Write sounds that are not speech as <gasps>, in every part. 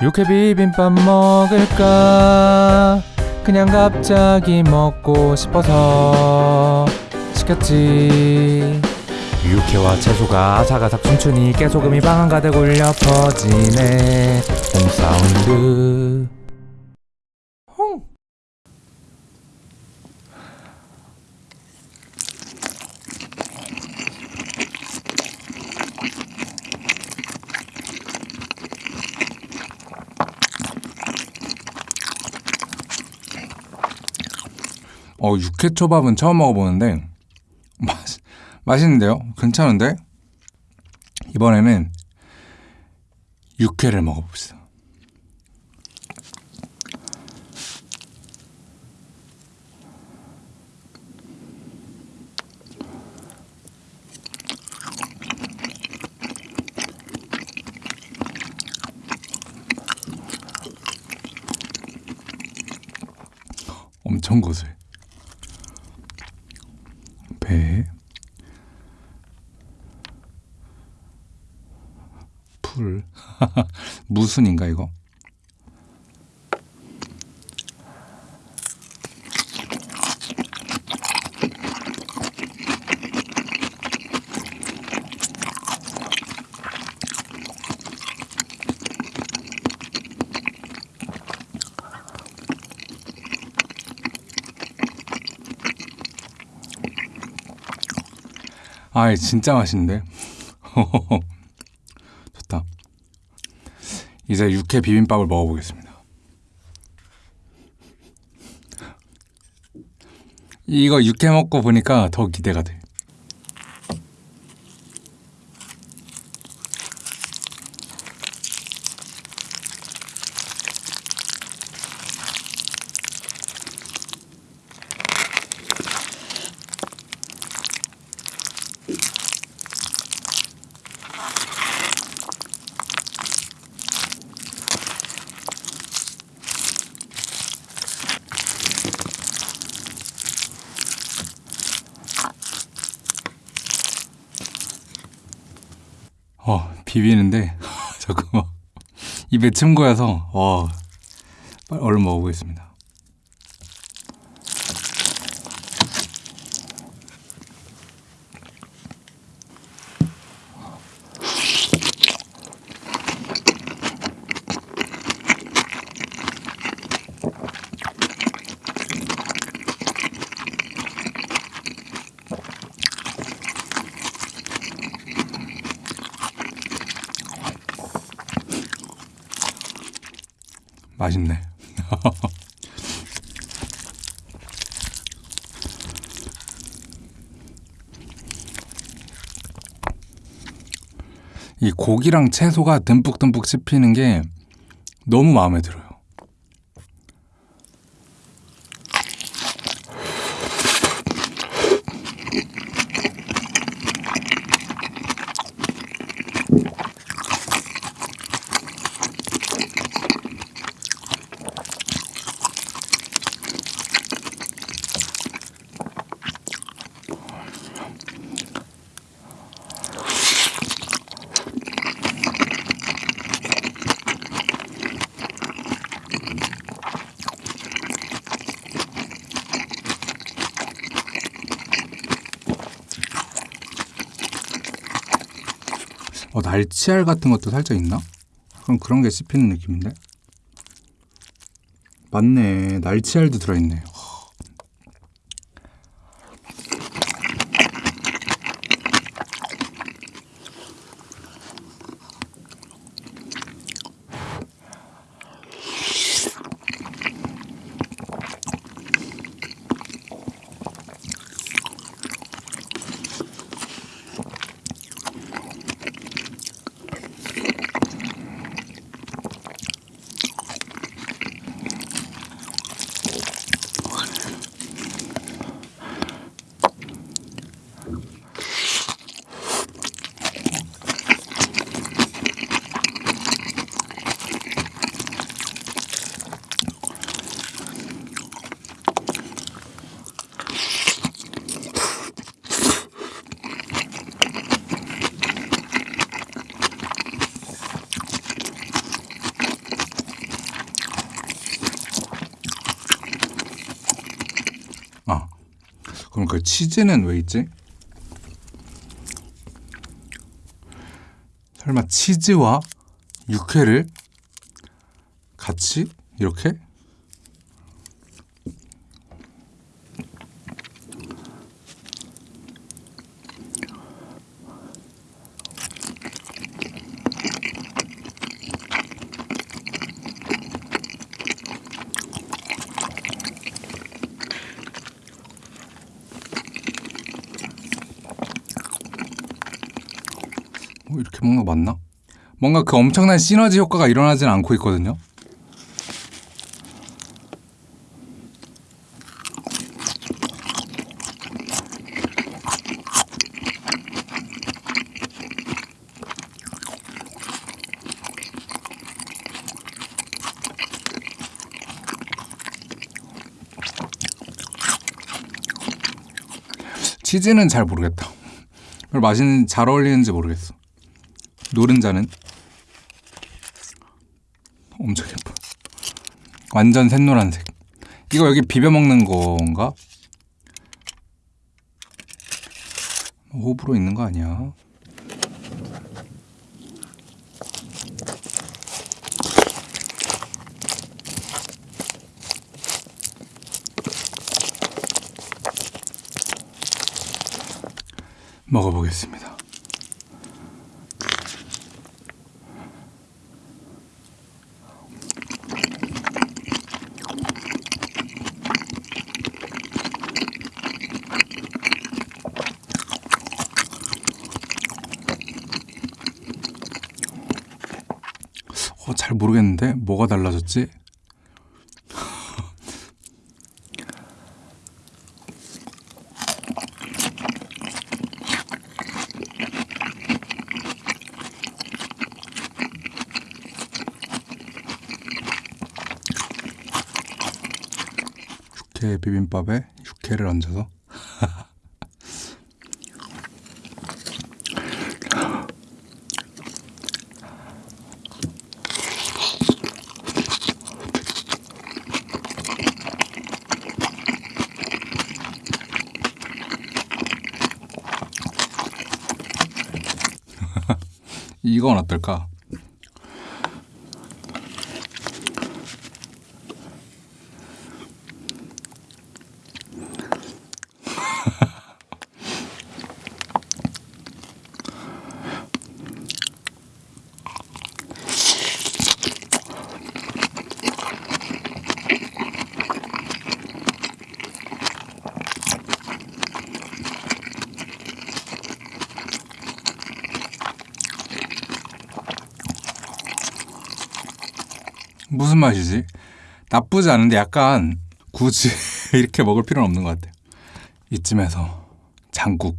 육회 비빔밥 먹을까? 그냥 갑자기 먹고 싶어서. 시켰지. 육회와 채소가 아삭아삭 춤추니 깨소금이 방 한가득 울려 퍼지네. 홈사운드 어, 육회초밥은 처음 먹어보는데 맛, 맛있는데요? 괜찮은데? 이번에는 육회를 먹어봅시다. 엄청 고소해. 풀, <laughs> 무순인가 이거? 아, 진짜 맛있는데? <laughs> 좋다. 이제 육회 비빔밥을 먹어보겠습니다. 이거 육회 먹고 보니까 더 기대가 돼. 어, 비비는데 <laughs> 잠깐만 입에 침 고여서 어, 빨리 얼른 먹어보겠습니다. 맛있네. <laughs> 이 고기랑 채소가 듬뿍듬뿍 씹히는 게 너무 마음에 들어요. 어, 날치알 같은 것도 살짝 있나? 그럼 그런 게 씹히는 느낌인데? 맞네. 날치알도 들어있네. 그럼 그 치즈는 왜 있지? 설마 치즈와 육회를 같이 이렇게? 어, 이렇게 먹는 거 맞나? 뭔가 그 엄청난 시너지 효과가 일어나진 않고 있거든요. 치즈는 잘 모르겠다. 별 맛있는 잘 어울리는지 모르겠어. 노른자는 엄청 예뻐. 완전 샛노란색. 이거 여기 비벼 먹는 건가? 호불호 있는 거 아니야? 먹어보겠습니다. 어, 잘 모르겠는데 뭐가 달라졌지? 육회 비빔밥에 육회를 얹어서 이건 어떨까? 무슨 맛이지? 나쁘지 않은데 약간 굳이 <laughs> 이렇게 먹을 필요는 없는 것 같아요. 이쯤에서 장국.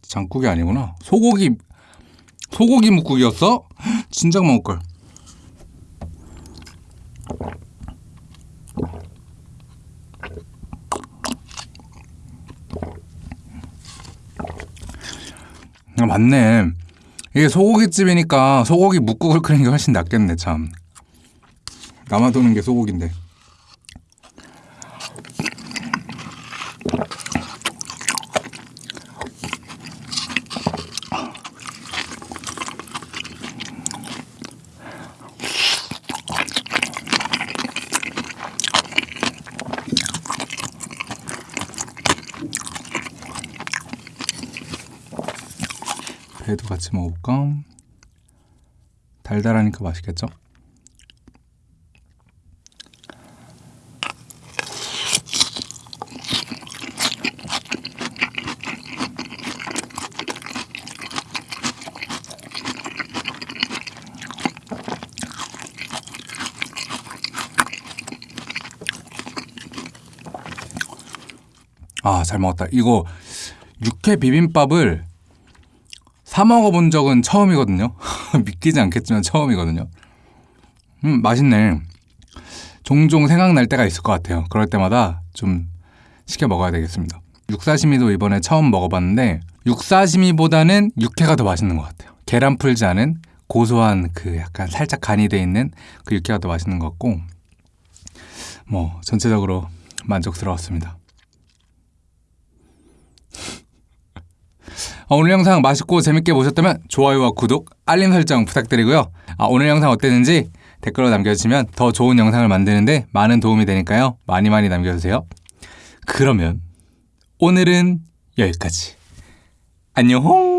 장국이 아니구나. 소고기 소고기 묵국이었어? <gasps> 진작 먹을 걸. 아, 맞네. 이게 소고기집이니까 소고기 묵국을 끓이는 게 훨씬 낫겠네 참. 남아도는 게 소고기인데 회도 같이 먹어볼까? 달달하니까 맛있겠죠? 아, 잘 먹었다. 이거 육회 비빔밥을 사 먹어본 적은 처음이거든요. <laughs> 믿기지 않겠지만 처음이거든요. 음, 맛있네. 종종 생각날 때가 있을 것 같아요. 그럴 때마다 좀 시켜 먹어야 되겠습니다. 육사시미도 이번에 처음 먹어봤는데 육사시미보다는 육회가 더 맛있는 것 같아요. 계란 풀지 않은 고소한 그 약간 살짝 간이 돼 있는 그 육회가 더 맛있는 것 같고 뭐 전체적으로 만족스러웠습니다. 오늘 영상 맛있고 재밌게 보셨다면 좋아요와 구독, 알림 설정 부탁드리고요. 아, 오늘 영상 어땠는지 댓글로 남겨주시면 더 좋은 영상을 만드는데 많은 도움이 되니까요. 많이 많이 남겨주세요. 그러면 오늘은 여기까지. 안녕!